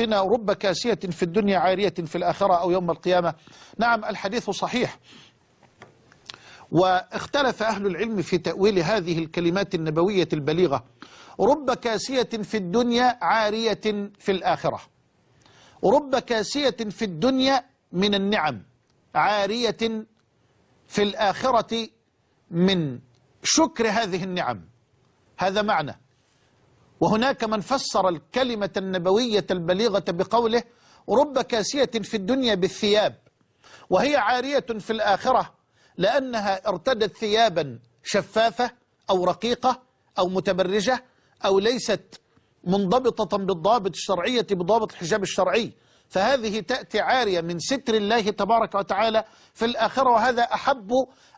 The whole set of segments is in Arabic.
أختنا رب كاسية في الدنيا عارية في الآخرة أو يوم القيامة. نعم الحديث صحيح. واختلف أهل العلم في تأويل هذه الكلمات النبوية البليغة. رب كاسية في الدنيا عارية في الآخرة. رب كاسية في الدنيا من النعم عارية في الآخرة من شكر هذه النعم. هذا معنى. وهناك من فسر الكلمة النبوية البليغة بقوله رب كاسية في الدنيا بالثياب وهي عارية في الآخرة لأنها ارتدت ثيابا شفافة أو رقيقة أو متبرجة أو ليست منضبطة بالضابط الشرعية بضابط الحجاب الشرعي. فهذه تأتي عارية من ستر الله تبارك وتعالى في الآخرة وهذا أحب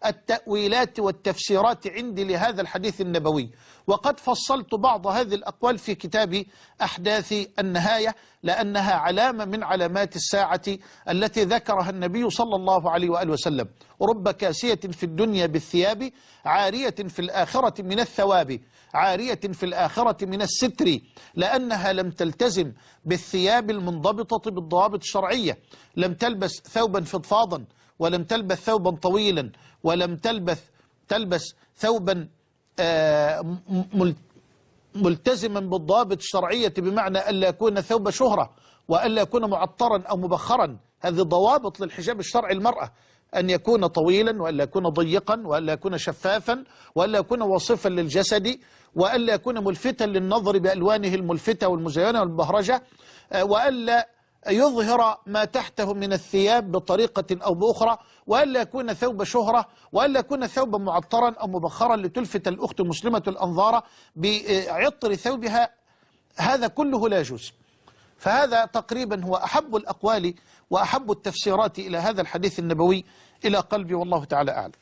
التأويلات والتفسيرات عندي لهذا الحديث النبوي. وقد فصلت بعض هذه الأقوال في كتاب أحداث النهاية لأنها علامة من علامات الساعة التي ذكرها النبي صلى الله عليه وآله وسلم. رب كاسية في الدنيا بالثياب عارية في الآخرة من الثواب عارية في الآخرة من الستر لأنها لم تلتزم بالثياب المنضبطة بالضوابط الشرعية. لم تلبس ثوبا فضفاضا ولم تلبس ثوبا طويلا ولم تلبس تلبس ثوبا آه، مل- ملتزما بالضوابط الشرعية بمعنى ألا يكون ثوب شهرة وألا يكون معطرا أو مبخرا. هذه ضوابط للحجاب الشرعي المرأة. أن يكون طويلا وألا يكون ضيقا وألا يكون شفافا وألا يكون وصفا للجسد وألا يكون ملفتا للنظر بألوانه الملفتة والمزينة والبهرجة آه، وألا يظهر ما تحته من الثياب بطريقة أو بأخرى وألا يكون ثوب شهرة وألا يكون ثوبا معطرا أو مبخرا لتلفت الأخت المسلمة الأنظار بعطر ثوبها. هذا كله لا يجوز. فهذا تقريبا هو أحب الأقوال وأحب التفسيرات إلى هذا الحديث النبوي. إلى قلبي والله تعالى أعلم.